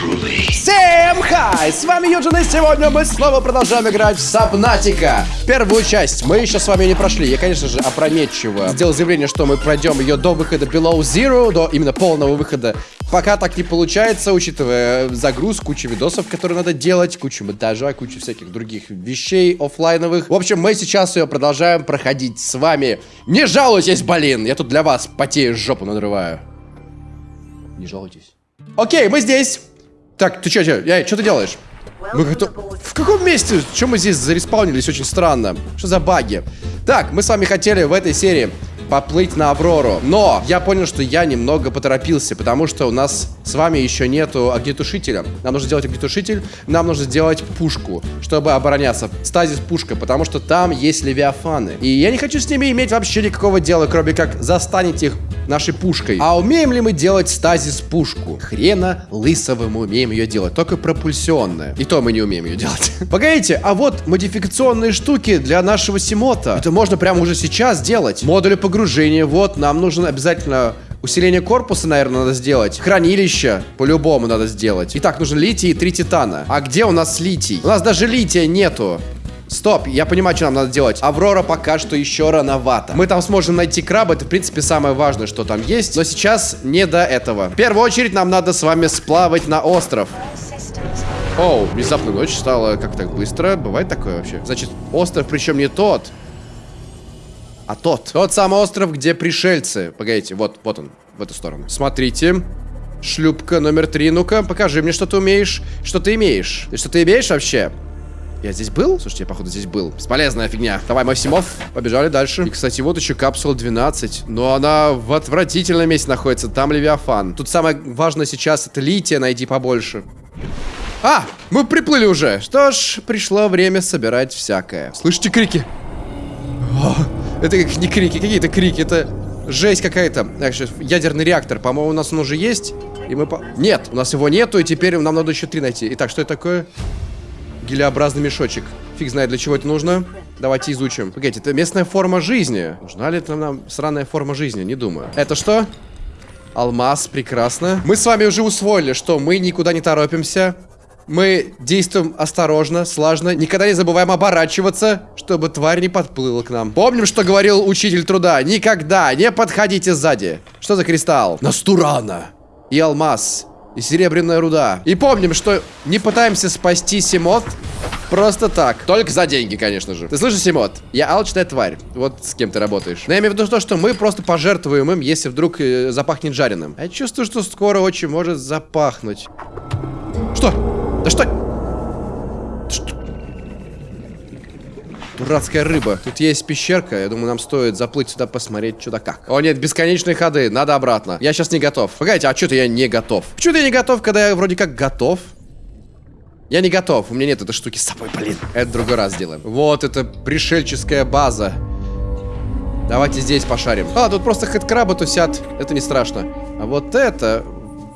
Всем хай! С вами Юджин, и сегодня мы снова продолжаем играть в Сабнатика. Первую часть мы еще с вами не прошли. Я, конечно же, опрометчиво сделал заявление, что мы пройдем ее до выхода Below Zero, до именно полного выхода. Пока так не получается, учитывая загруз, кучу видосов, которые надо делать, кучу монтажа, кучу всяких других вещей офлайновых. В общем, мы сейчас ее продолжаем проходить с вами. Не жалуйтесь, блин! Я тут для вас потею, жопу надрываю. Не жалуйтесь. Окей, мы здесь. Так, ты что, я, что ты делаешь? Мы готов... В каком месте? Чем мы здесь зареспаунились? Очень странно. Что за баги? Так, мы с вами хотели в этой серии поплыть на Аврору. Но я понял, что я немного поторопился, потому что у нас с вами еще нету огнетушителя. Нам нужно сделать огнетушитель, нам нужно сделать пушку, чтобы обороняться. Стазис пушка, потому что там есть левиафаны. И я не хочу с ними иметь вообще никакого дела, кроме как застанить их нашей пушкой. А умеем ли мы делать стазис пушку? Хрена лысого мы умеем ее делать, только пропульсионная. И то мы не умеем ее делать. Погодите, а вот модификационные штуки для нашего Симота. Это можно прямо уже сейчас делать. Модули погружения, вот, нам нужно обязательно Усиление корпуса, наверное, надо сделать. Хранилище по-любому надо сделать. Итак, нужен литий и три титана. А где у нас литий? У нас даже лития нету. Стоп, я понимаю, что нам надо делать. Аврора пока что еще рановато. Мы там сможем найти краба, это, в принципе, самое важное, что там есть. Но сейчас не до этого. В первую очередь нам надо с вами сплавать на остров. Оу, внезапно ночь стала как так быстро. Бывает такое вообще? Значит, остров причем не тот, а тот. Тот самый остров, где пришельцы. Погодите, вот, вот он, в эту сторону. Смотрите. Шлюпка номер три. Ну-ка, покажи мне, что ты умеешь. Что ты имеешь? Ты что ты имеешь вообще? Я здесь был? Слушайте, я, походу, здесь был. Бесполезная фигня. Давай, Максимов. Побежали дальше. И, кстати, вот еще капсула 12. Но она в отвратительном месте находится. Там Левиафан. Тут самое важное сейчас это лития найти побольше. А, мы приплыли уже. Что ж, пришло время собирать всякое. Слышите крики? Это как не крики, какие-то крики. Это жесть какая-то. Так, сейчас, ядерный реактор. По-моему, у нас он уже есть. И мы по... Нет, у нас его нету, и теперь нам надо еще три найти. Итак, что это такое? Гелеобразный мешочек. Фиг знает, для чего это нужно. Давайте изучим. Погодите, это местная форма жизни. Нужна ли это нам сраная форма жизни? Не думаю. Это что? Алмаз, прекрасно. Мы с вами уже усвоили, что мы никуда не торопимся. Мы действуем осторожно, слажно, никогда не забываем оборачиваться, чтобы тварь не подплыла к нам. Помним, что говорил учитель труда. Никогда не подходите сзади. Что за кристалл? Настурана. И алмаз. И серебряная руда. И помним, что не пытаемся спасти Симот просто так. Только за деньги, конечно же. Ты слышишь, Симот? Я алчная тварь. Вот с кем ты работаешь. Но я имею в виду то, что мы просто пожертвуем им, если вдруг э, запахнет жареным. Я чувствую, что скоро очень может запахнуть. Что? Да что? Дурацкая рыба. Тут есть пещерка. Я думаю, нам стоит заплыть сюда, посмотреть, что да как. О, нет, бесконечные ходы. Надо обратно. Я сейчас не готов. Погодите, а что-то я не готов. Почему-то не готов, когда я вроде как готов. Я не готов. У меня нет этой штуки с собой, блин. Это другой раз сделаем. Вот, это пришельческая база. Давайте здесь пошарим. А, тут просто хэдкрабы тусят. Это не страшно. А вот это,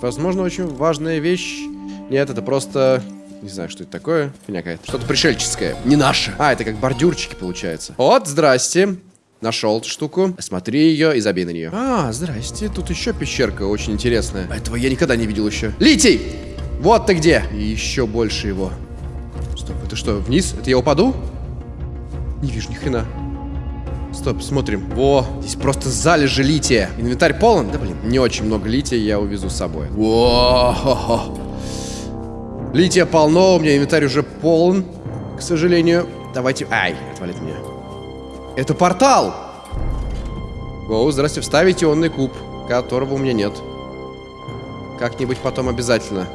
возможно, очень важная вещь. Нет, это просто не знаю, что это такое. Фигня какая-то. Что-то пришельческое. Не наше. А, это как бордюрчики получается. Вот, здрасте. Нашел эту штуку. Смотри ее и забей на нее. А, здрасте. Тут еще пещерка очень интересная. Этого я никогда не видел еще. Литий! Вот ты где. И еще больше его. Стоп, это что, вниз? Это я упаду? Не вижу ни хрена. Стоп, смотрим. Во, здесь просто залежи лития. Инвентарь полон? Да блин, не очень много лития я увезу с собой. Во, хо -хо. Лития полно, у меня инвентарь уже полон, к сожалению. Давайте... Ай, отвалит меня. Это портал! О, здрасте, вставить ионный куб, которого у меня нет. Как-нибудь потом обязательно.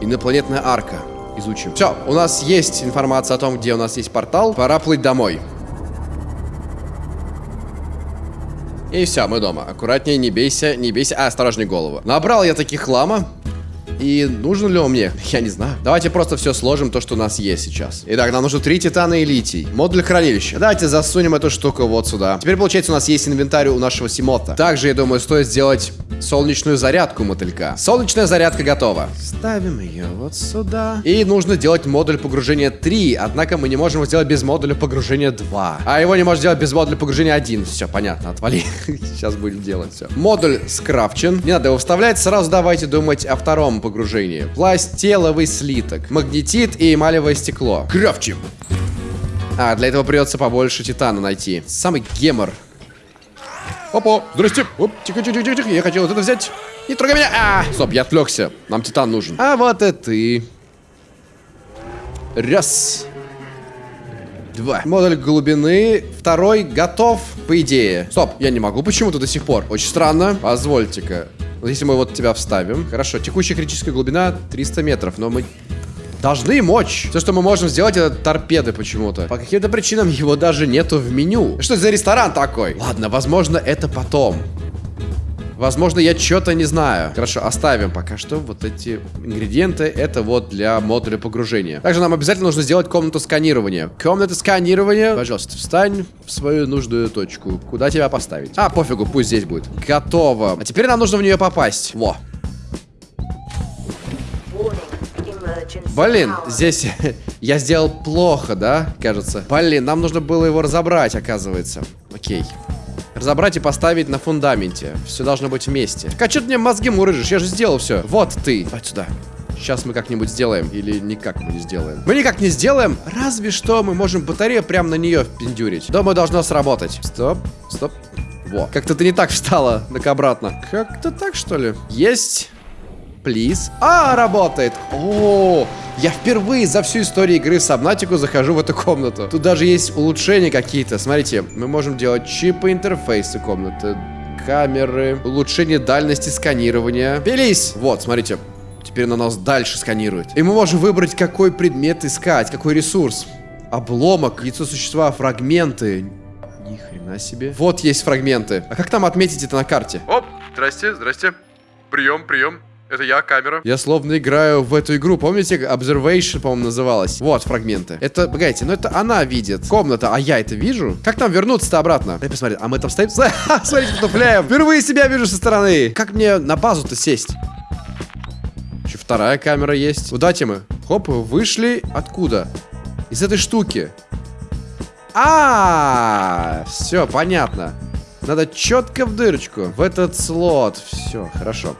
Инопланетная арка. Изучим. Все, у нас есть информация о том, где у нас есть портал. Пора плыть домой. И все, мы дома. Аккуратнее, не бейся, не бейся. А, осторожней голову. Набрал я таких хлама. И нужен ли он мне? Я не знаю. Давайте просто все сложим, то, что у нас есть сейчас. Итак, нам нужно три титана и литий. Модуль хранилища. Давайте засунем эту штуку вот сюда. Теперь, получается, у нас есть инвентарь у нашего Симота. Также, я думаю, стоит сделать солнечную зарядку мотылька. Солнечная зарядка готова. Ставим ее вот сюда. И нужно делать модуль погружения 3. Однако мы не можем его сделать без модуля погружения 2. А его не можно сделать без модуля погружения 1. Все, понятно, отвали. Сейчас будем делать все. Модуль скрафчен. Не надо его вставлять. Сразу давайте думать о втором погружении. Пластеловый слиток. Магнетит и эмалевое стекло. Крафчим. А, для этого придется побольше титана найти. Самый гемор. Опа, здрасте. Оп, тихо, тихо, тихо, тихо. Я хотел вот это взять. Не трогай меня. А, стоп, я отвлекся. Нам титан нужен. А вот и ты. Раз. Два. Модуль глубины. Второй готов, по идее. Стоп, я не могу почему-то до сих пор. Очень странно. Позвольте-ка. Вот если мы вот тебя вставим. Хорошо, текущая критическая глубина 300 метров, но мы должны мочь. Все, что мы можем сделать, это торпеды почему-то. По каким-то причинам его даже нету в меню. Что это за ресторан такой? Ладно, возможно, это потом. Возможно, я что-то не знаю. Хорошо, оставим пока что вот эти ингредиенты. Это вот для модуля погружения. Также нам обязательно нужно сделать комнату сканирования. Комната сканирования. Пожалуйста, встань в свою нужную точку. Куда тебя поставить? А, пофигу, пусть здесь будет. Готово. А теперь нам нужно в нее попасть. Во. Блин, здесь я сделал плохо, да, кажется? Блин, нам нужно было его разобрать, оказывается. Окей. Разобрать и поставить на фундаменте. Все должно быть вместе. Так а что ты мне мозги мурыжишь? Я же сделал все. Вот ты. Давай сюда. Сейчас мы как-нибудь сделаем. Или никак мы не сделаем. Мы никак не сделаем. Разве что мы можем батарею прямо на нее впендюрить. Думаю, должно сработать. Стоп. Стоп. Во. Как-то ты не так встала. Так обратно. Как-то так, что ли? Есть. Плиз. А, работает. О, я впервые за всю историю игры Сабнатику захожу в эту комнату. Тут даже есть улучшения какие-то. Смотрите, мы можем делать чипы интерфейсы комнаты, камеры, улучшение дальности сканирования. Пились! Вот, смотрите. Теперь на нас дальше сканирует. И мы можем выбрать, какой предмет искать, какой ресурс. Обломок, яйцо существа, фрагменты. Ни хрена себе. Вот есть фрагменты. А как там отметить это на карте? Оп, здрасте, здрасте. Прием, прием. Это я, камера. Я словно играю в эту игру. Помните, Observation, по-моему, называлась? Вот фрагменты. Это, погодите, ну это она видит. Комната, а я это вижу? Как там вернуться-то обратно? Дай посмотреть. А мы там стоим? Смотрите, потупляем. Впервые себя вижу со стороны. Как мне на базу-то сесть? Еще вторая камера есть. Куда мы? Хоп, вышли. Откуда? Из этой штуки. -а все, понятно. Надо четко в дырочку. В этот слот. Все, хорошо.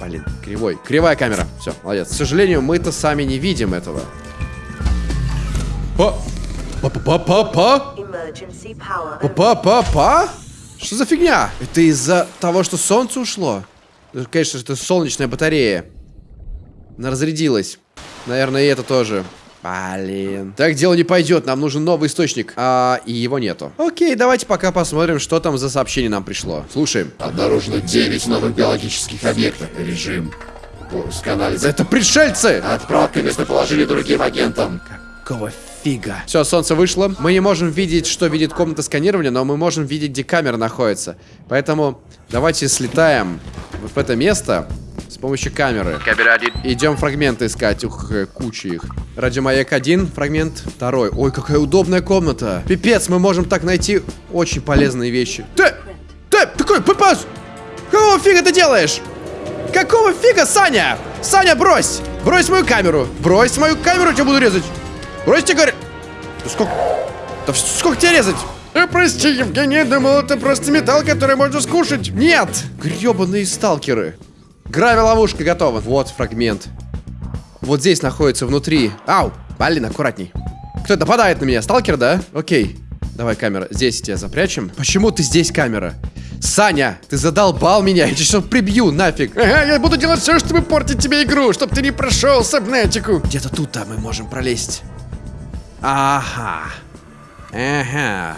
Блин, кривой. Кривая камера. Все, молодец. К сожалению, мы-то сами не видим этого. Па! Па-па-па-па-па? Па-па-па-па? Что за фигня? Это из-за того, что солнце ушло? Конечно, это солнечная батарея. Она разрядилась. Наверное, и это тоже. Блин. Так дело не пойдет, нам нужен новый источник. А, и его нету. Окей, давайте пока посмотрим, что там за сообщение нам пришло. Слушаем. Обнаружено 9 новых биологических объектов. Режим. Пуск анализа. Это пришельцы! Отправка местоположения другим агентам. Какого фига? Все, солнце вышло. Мы не можем видеть, что видит комната сканирования, но мы можем видеть, где камера находится. Поэтому давайте слетаем в это место с помощью камеры. Один. Идем фрагменты искать. Ух, куча их. Радиомаяк один, фрагмент второй. Ой, какая удобная комната. Пипец, мы можем так найти очень полезные вещи. Ты! Ты! Такой пипец! Какого фига ты делаешь? Какого фига, Саня? Саня, брось! Брось мою камеру! Брось мою камеру, тебя буду резать! Бросьте, говорю! Да сколько... Да сколько тебе резать? Э, прости, Евгений, я думал, это просто металл, который можно скушать. Нет! Гребаные сталкеры. Грави-ловушка готова. Вот фрагмент. Вот здесь находится внутри. Ау! Блин, аккуратней. Кто нападает на меня? Сталкер, да? Окей. Давай камера. Здесь тебя запрячем. Почему ты здесь камера? Саня, ты задолбал меня, я тебя сейчас прибью, нафиг. Ага, я буду делать все, чтобы портить тебе игру, чтобы ты не прошел сабнетику. Где-то тут-то мы можем пролезть. Ага. Ага.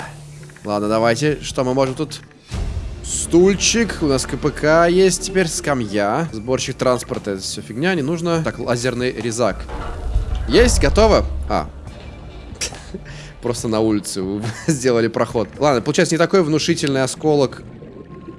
Ладно, давайте. Что мы можем тут? Стульчик, у нас КПК есть теперь, скамья, сборщик транспорта, это все фигня, не нужно. Так, лазерный резак. Есть, готово? А. Просто на улице сделали проход. Ладно, получается не такой внушительный осколок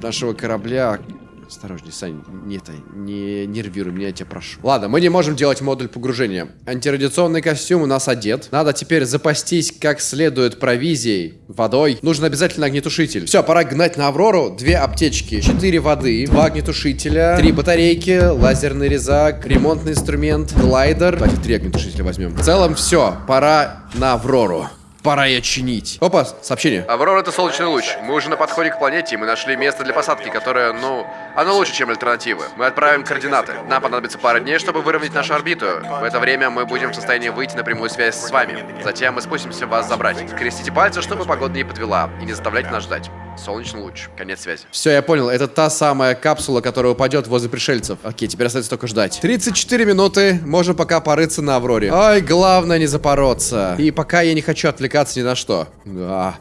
нашего корабля. Осторожней, Сань, не, это, не нервируй меня, я тебя прошу. Ладно, мы не можем делать модуль погружения. Антирадиационный костюм у нас одет. Надо теперь запастись как следует провизией, водой. Нужен обязательно огнетушитель. Все, пора гнать на Аврору. Две аптечки, четыре воды, два огнетушителя, три батарейки, лазерный резак, ремонтный инструмент, глайдер. Давайте три огнетушителя возьмем. В целом все, пора на Аврору. Пора ее чинить. Опа, сообщение. Аврора это солнечный луч. Мы уже на подходе к планете, и мы нашли место для посадки, которое, ну, оно лучше, чем альтернативы. Мы отправим координаты. Нам понадобится пара дней, чтобы выровнять нашу орбиту. В это время мы будем в состоянии выйти на прямую связь с вами. Затем мы спустимся вас забрать. Скрестите пальцы, чтобы погода не подвела, и не заставляйте нас ждать. Солнечный луч. Конец связи. Все, я понял. Это та самая капсула, которая упадет возле пришельцев. Окей, теперь остается только ждать. 34 минуты. Можем пока порыться на Авроре. Ой, главное не запороться. И пока я не хочу отвлекаться ни на что. Да.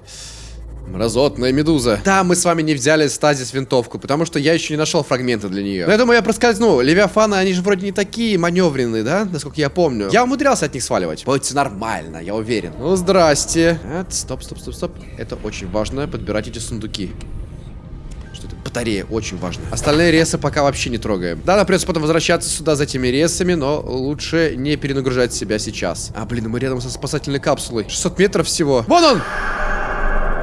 Мразотная медуза. Да, мы с вами не взяли стазис винтовку, потому что я еще не нашел фрагменты для нее. Но я думаю, я проскользну. Левиафаны, они же вроде не такие маневренные, да? Насколько я помню. Я умудрялся от них сваливать. Будет все нормально, я уверен. Ну, здрасте. А, стоп, стоп, стоп, стоп. Это очень важно, подбирать эти сундуки. Что это? Батарея, очень важно. Остальные ресы пока вообще не трогаем. Да, нам придется потом возвращаться сюда за этими ресами, но лучше не перенагружать себя сейчас. А, блин, мы рядом со спасательной капсулой. 600 метров всего. Вон он!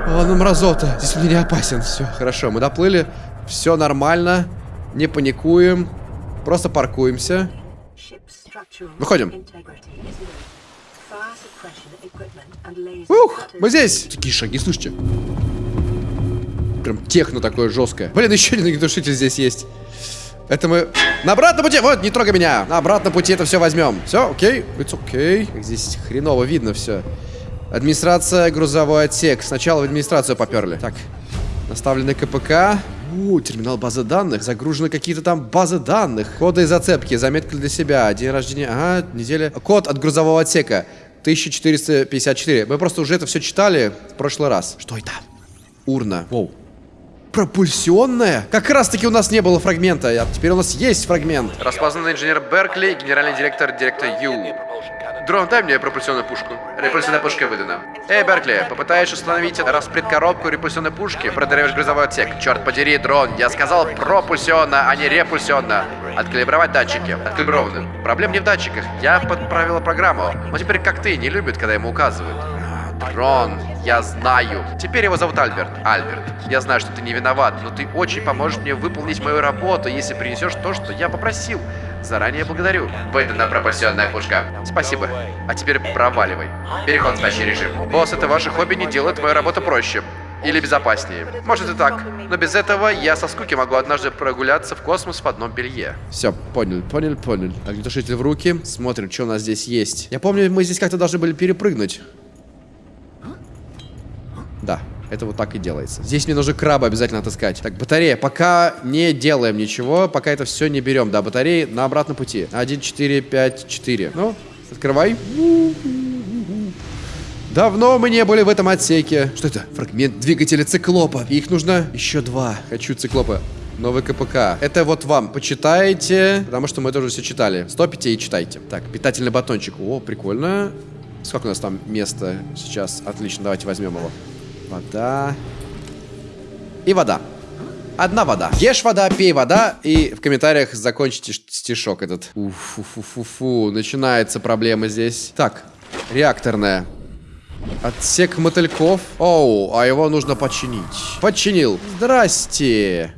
О, ну мразота. Здесь он не опасен. Все, хорошо, мы доплыли. Все нормально. Не паникуем. Просто паркуемся. Выходим. Ух, мы здесь. Такие шаги, слышите? Прям техно такое жесткое. Блин, еще один огнетушитель здесь есть. Это мы на обратном пути. Вот, не трогай меня. На обратном пути это все возьмем. Все, окей. It's окей. Okay. Здесь хреново видно все. Администрация, грузовой отсек. Сначала в администрацию поперли. Так, наставлены КПК. У, терминал базы данных. Загружены какие-то там базы данных. Коды и зацепки. Заметка для себя. День рождения. Ага, неделя. Код от грузового отсека. 1454. Мы просто уже это все читали в прошлый раз. Что это? Урна. Воу. Пропульсионная? Как раз таки у нас не было фрагмента, а теперь у нас есть фрагмент. Распознанный инженер Беркли, генеральный директор, директор Ю. Дрон, дай мне пропульсионную пушку. Репульсионная пушка выдана. Эй, Беркли, попытаешь установить распредкоробку репульсионной пушки, продариваешь грузовой отсек. Черт подери, дрон, я сказал пропульсионно, а не репульсионно. Откалибровать датчики. Откалиброваны. Проблем не в датчиках. Я подправила программу. Но теперь как ты, не любит, когда ему указывают. Рон, я знаю. Теперь его зовут Альберт. Альберт, я знаю, что ты не виноват, но ты очень поможешь мне выполнить мою работу, если принесешь то, что я попросил. Заранее благодарю. Выдана пропульсионная пушка. Спасибо. А теперь проваливай. Переход в спящий режим. Босс, это ваше хобби не делает мою работу проще. Или безопаснее. Может и так. Но без этого я со скуки могу однажды прогуляться в космос в одном белье. Все, понял, понял, понял. Огнетушитель в руки. Смотрим, что у нас здесь есть. Я помню, мы здесь как-то должны были перепрыгнуть. Это вот так и делается. Здесь мне нужно краба обязательно отыскать. Так, батарея. Пока не делаем ничего, пока это все не берем. Да, батареи на обратном пути. 1, 4, 5, 4. Ну, открывай. Давно мы не были в этом отсеке. Что это? Фрагмент двигателя циклопа. Их нужно еще два. Хочу циклопа. Новый КПК. Это вот вам. Почитайте, потому что мы тоже все читали. Стопите и читайте. Так, питательный батончик. О, прикольно. Сколько у нас там места сейчас? Отлично, давайте возьмем его. Вода. И вода. Одна вода. Ешь вода, пей вода. И в комментариях закончите стишок этот. Уфу-фу-фу-фу. Начинается проблема здесь. Так, реакторная. Отсек мотыльков. Оу, а его нужно починить. Починил. Здрасте.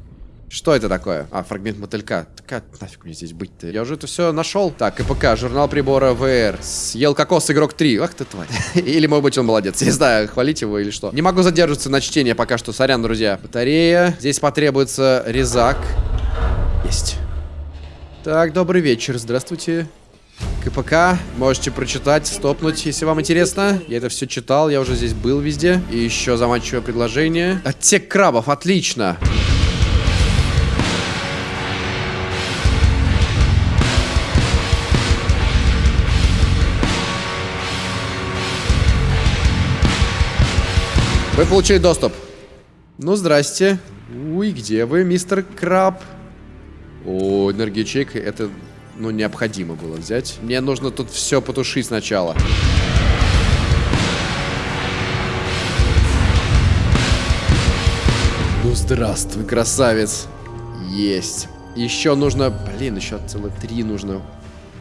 Что это такое? А, фрагмент мотылька. Так, нафиг мне здесь быть-то? Я уже это все нашел. Так, КПК, журнал прибора ВР. Съел кокос игрок 3. Ах ты тварь. Или, может быть, он молодец. Не знаю, хвалить его или что. Не могу задерживаться на чтение пока что. Сорян, друзья. Батарея. Здесь потребуется резак. Есть. Так, добрый вечер. Здравствуйте. КПК, можете прочитать, стопнуть, если вам интересно. Я это все читал, я уже здесь был везде. И еще заманчивое предложение. Отсек крабов, отлично. Вы получили доступ. Ну, здрасте. Уй, где вы, мистер Краб? О, энергичек, это, ну, необходимо было взять. Мне нужно тут все потушить сначала. Ну, здравствуй, красавец. Есть. Еще нужно... Блин, еще целых три нужно.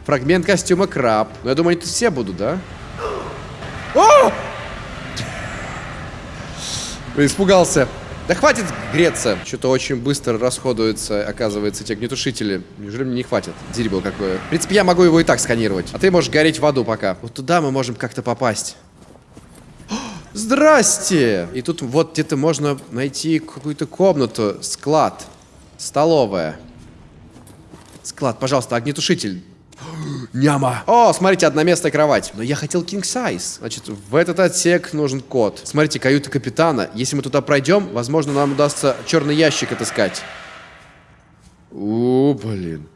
Фрагмент костюма краб. Ну, я думаю, они тут все будут, да? О! Испугался. Да хватит греться. Что-то очень быстро расходуются, оказывается, те огнетушители. Неужели мне не хватит? Дерьмо какое. В принципе, я могу его и так сканировать. А ты можешь гореть в аду пока. Вот туда мы можем как-то попасть. Здрасте! И тут вот где-то можно найти какую-то комнату, склад, столовая. Склад, пожалуйста, огнетушитель. Няма. О, смотрите, одноместная кровать. Но я хотел king size. Значит, в этот отсек нужен код. Смотрите, каюта капитана. Если мы туда пройдем, возможно, нам удастся черный ящик отыскать. О, блин.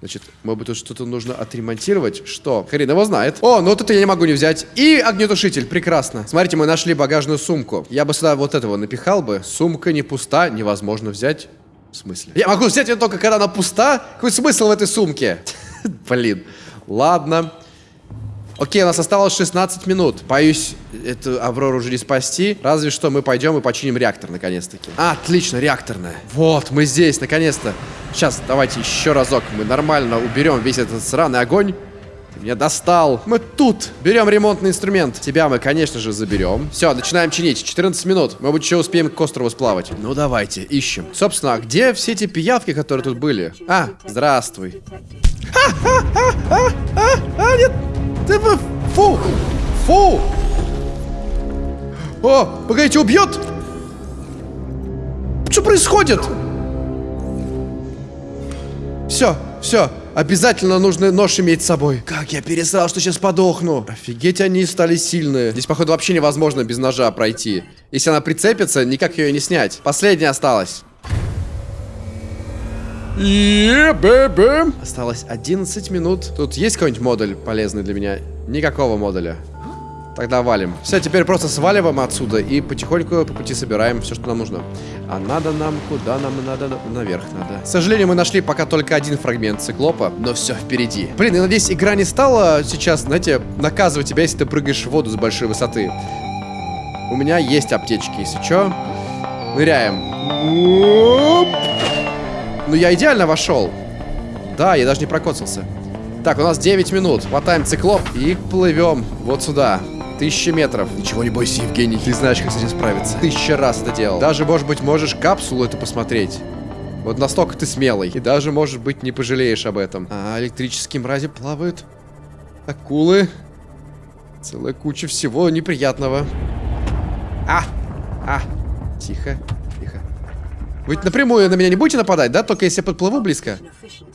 Значит, может быть, тут что-то нужно отремонтировать? Что? Хрен его знает. О, ну вот это я не могу не взять. И огнетушитель, прекрасно. Смотрите, мы нашли багажную сумку. Я бы сюда вот этого напихал бы. Сумка не пуста, невозможно взять. В смысле? Я могу взять ее только когда она пуста? Какой смысл в этой сумке? Блин. Ладно. Окей, у нас осталось 16 минут. Боюсь, эту Аврору уже не спасти. Разве что мы пойдем и починим реактор, наконец-таки. А, отлично, реакторная. Вот, мы здесь, наконец-то. Сейчас, давайте еще разок. Мы нормально уберем весь этот сраный огонь. Ты меня достал. Мы тут. Берем ремонтный инструмент. Тебя мы, конечно же, заберем. Все, начинаем чинить. 14 минут. Мы еще успеем к острову сплавать. Ну, давайте, ищем. Собственно, а где все эти пиявки, которые тут были? А, здравствуй. А, нет! Ты вы... Фу! Фу! О, погодите, убьет? Что происходит? Все, все. Обязательно нужно нож иметь с собой. Как я пересрал, что сейчас подохну. Офигеть, они стали сильные. Здесь, походу, вообще невозможно без ножа пройти. Если она прицепится, никак ее не снять. Последняя осталась. Е-бе-бе. Осталось 11 минут. Тут есть какой-нибудь модуль полезный для меня? Никакого модуля. Тогда валим. Все, теперь просто сваливаем отсюда и потихоньку по пути собираем все, что нам нужно. А надо нам куда? Нам надо на- наверх надо. К сожалению, мы нашли пока только один фрагмент циклопа, но все впереди. Блин, я надеюсь, игра не стала сейчас, знаете, наказывать тебя, если ты прыгаешь в воду с большой высоты. У меня есть аптечки, если что. Ныряем. Ну я идеально вошел. Да, я даже не прокоцался. Так, у нас 9 минут. Хватаем циклоп и плывем вот сюда. Тысяча метров. Ничего не бойся, Евгений. Ты знаешь, как с этим справиться. Тысяча раз это делал. Даже, может быть, можешь капсулу эту посмотреть. Вот настолько ты смелый. И даже, может быть, не пожалеешь об этом. А электрические мрази плавают. Акулы. Целая куча всего неприятного. А! А! Тихо, тихо. Вы напрямую на меня не будете нападать, да? Только если я подплыву близко.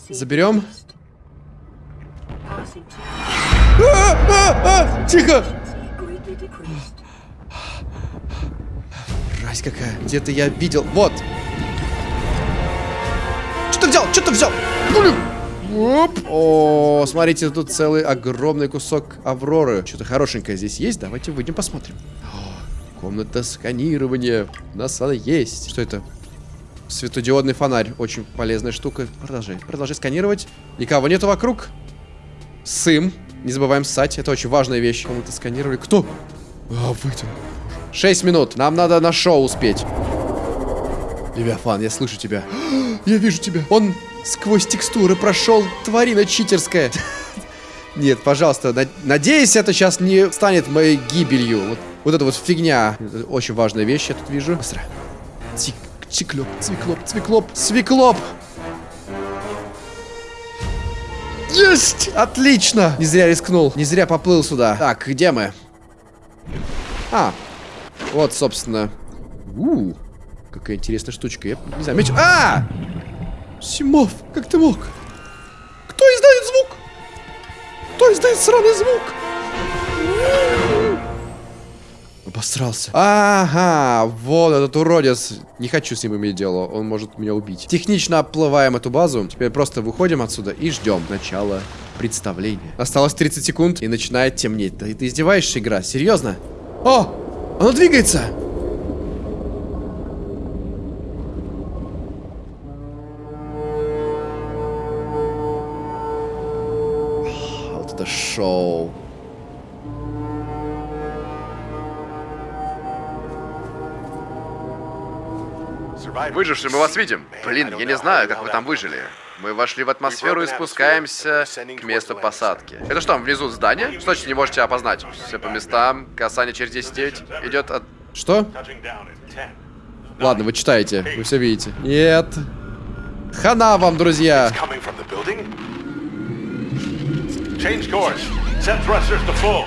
Заберем. А, а, а, тихо! Мразь какая. Где-то я видел. Вот. Что ты взял? Что ты взял? Блин. Оп. О, смотрите, тут целый огромный кусок Авроры. Что-то хорошенькое здесь есть? Давайте выйдем посмотрим. О, комната сканирования. У нас она есть. Что это? Светодиодный фонарь. Очень полезная штука. Продолжай. Продолжай сканировать. Никого нету вокруг. Сым. Не забываем ссать. Это очень важная вещь. Кому-то сканировали. Кто? А, вы там. 6 минут. Нам надо на шоу успеть. Левиафан, я слышу тебя. Я вижу тебя. Он сквозь текстуры прошел. Тварина читерская. Нет, пожалуйста, на- надеюсь, это сейчас не станет моей гибелью. Вот, вот это вот фигня. Очень важная вещь, я тут вижу. Быстро. Цик, циклоп, цвиклоп, цвиклоп, свиклоп. Есть! Отлично! Не зря рискнул, не зря поплыл сюда. Так, где мы? А, вот, собственно. У, какая интересная штучка. Я не заметил. А! Симов, как ты мог? Кто издает звук? Кто издает сраный звук? Обосрался. Ага, вот этот уродец. Не хочу с ним иметь дело, он может меня убить. Технично оплываем эту базу. Теперь просто выходим отсюда и ждем начала представления. Осталось 30 секунд и начинает темнеть. Да ты издеваешься, игра? Серьезно? О! Оно двигается! Вот это шоу. Выжившие, мы вас видим. Блин, я не знаю, как вы там выжили. Мы вошли в атмосферу и спускаемся к месту посадки. Это что, внизу здание? Что значит не можете опознать? Все по местам, касание через 10 идет от... Что? Ладно, вы читаете, вы все видите. Нет. Хана вам, друзья. Change course. Set thrusters to full.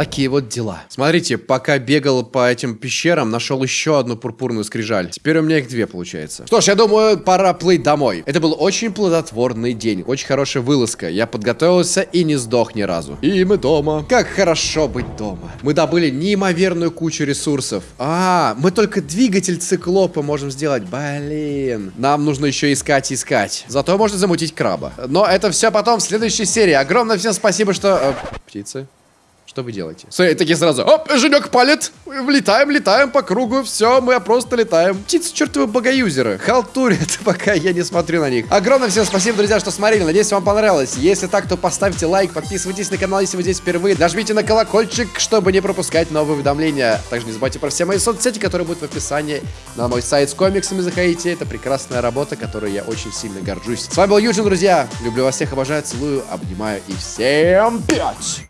Такие вот дела. Смотрите, пока бегал по этим пещерам, нашел еще одну пурпурную скрижаль. Теперь у меня их две получается. Что ж, я думаю, пора плыть домой. Это был очень плодотворный день, очень хорошая вылазка. Я подготовился и не сдох ни разу. И мы дома. Как хорошо быть дома. Мы добыли неимоверную кучу ресурсов. А, мы только двигатель циклопа можем сделать. Блин. Нам нужно еще искать и искать. Зато можно замутить краба. Но это все потом в следующей серии. Огромное всем спасибо, что... э, птицы. Что вы делаете? Смотри, такие сразу. Оп, Женек палит. Влетаем, летаем по кругу. Все, мы просто летаем. Птицы чертовы богоюзеры. Халтурят, пока я не смотрю на них. Огромное всем спасибо, друзья, что смотрели. Надеюсь, вам понравилось. Если так, то поставьте лайк, подписывайтесь на канал, если вы здесь впервые. Нажмите на колокольчик, чтобы не пропускать новые уведомления. Также не забывайте про все мои соцсети, которые будут в описании. На мой сайт с комиксами заходите. Это прекрасная работа, которой я очень сильно горжусь. С вами был Юджин, друзья. Люблю вас всех, обожаю, целую, обнимаю и всем пять!